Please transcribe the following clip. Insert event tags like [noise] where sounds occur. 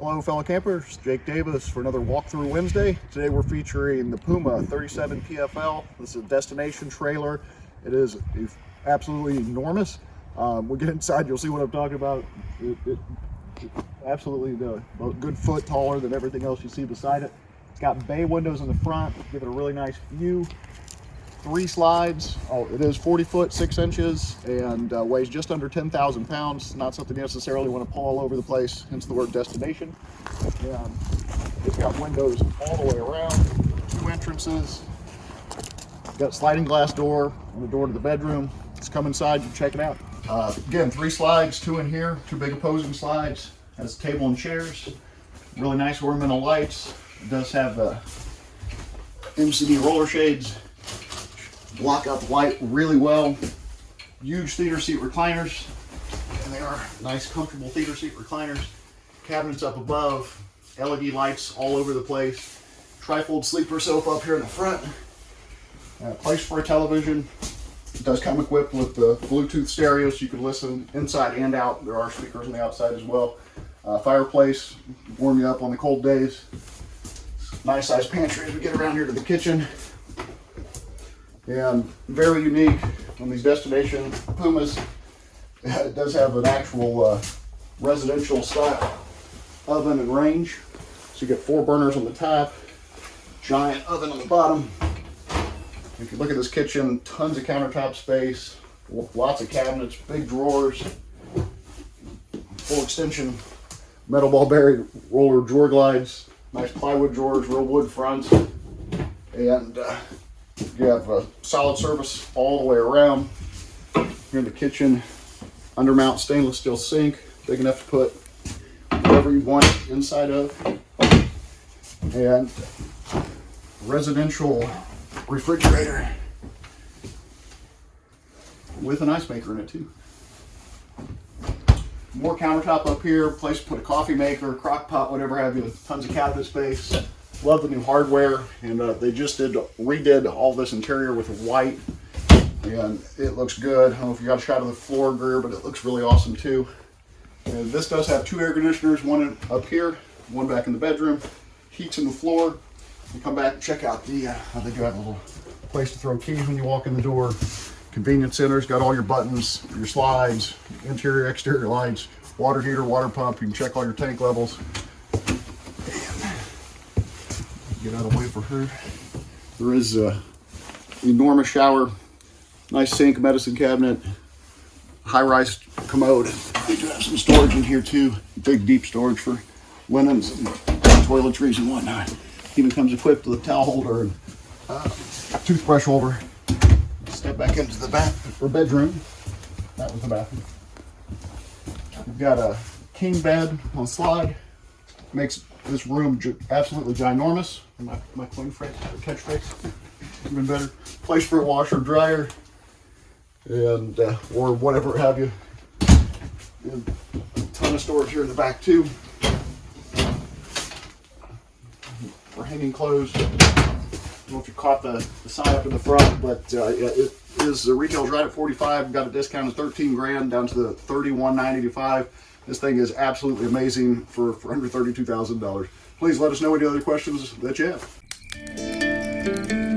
Hello fellow campers, Jake Davis for another walkthrough Wednesday. Today we're featuring the Puma 37 PFL. This is a destination trailer. It is absolutely enormous. Um, we get inside, you'll see what I'm talking about. It, it, absolutely the, a good foot taller than everything else you see beside it. It's got bay windows in the front, give it a really nice view three slides. Oh, it is 40 foot, six inches, and uh, weighs just under 10,000 pounds. Not something you necessarily want to pull all over the place, hence the word destination. And it's got windows all the way around, two entrances. Got sliding glass door and the door to the bedroom. Let's come inside and check it out. Uh, again, three slides, two in here, two big opposing slides. Has table and chairs. Really nice ornamental lights. It does have the MCD roller shades block out light really well. Huge theater seat recliners, and they are nice, comfortable theater seat recliners. Cabinets up above, LED lights all over the place. Trifold sleeper sofa up here in the front. Uh, place for a television. It does come equipped with the Bluetooth stereo so you can listen inside and out. There are speakers on the outside as well. Uh, fireplace, warm you up on the cold days. Nice sized pantry as we get around here to the kitchen and very unique on these destination Pumas. It [laughs] does have an actual uh, residential style oven and range. So you get four burners on the top, giant oven on the bottom. If you look at this kitchen, tons of countertop space, lots of cabinets, big drawers, full extension metal ball bearing roller drawer glides, nice plywood drawers, real wood fronts, and uh, you have a solid surface all the way around. Here in the kitchen, undermount stainless steel sink, big enough to put whatever you want inside of. And residential refrigerator with an ice maker in it too. More countertop up here, place to put a coffee maker, crock pot, whatever have you, tons of cabinet space. Love the new hardware, and uh, they just did redid all this interior with white, and it looks good. I don't know if you got a shot of the floor Greer, but it looks really awesome too. And this does have two air conditioners, one up here, one back in the bedroom. Heats in the floor. You come back and check out the, uh, they do have a little place to throw keys when you walk in the door. Convenience center's got all your buttons, your slides, interior, exterior lights, water heater, water pump. You can check all your tank levels get out of the way for her. There is a enormous shower, nice sink, medicine cabinet, high-rise commode. We do have some storage in here too, big deep storage for linens and toiletries and whatnot. Even comes equipped with a towel holder and uh, toothbrush holder. Step back into the bath or bedroom. That was the bathroom. We've got a king bed on slide. Makes this room absolutely ginormous. My, my coin phrase, catchphrase, even better. Place for a washer, dryer, and uh, or whatever have you. And a ton of storage here in the back too. For hanging clothes. I don't know if you caught the, the sign up in the front, but uh, it is the retail's right at 45. Got a discount of 13 grand down to the 31,985. This thing is absolutely amazing for, for under $32,000. Please let us know any other questions that you have.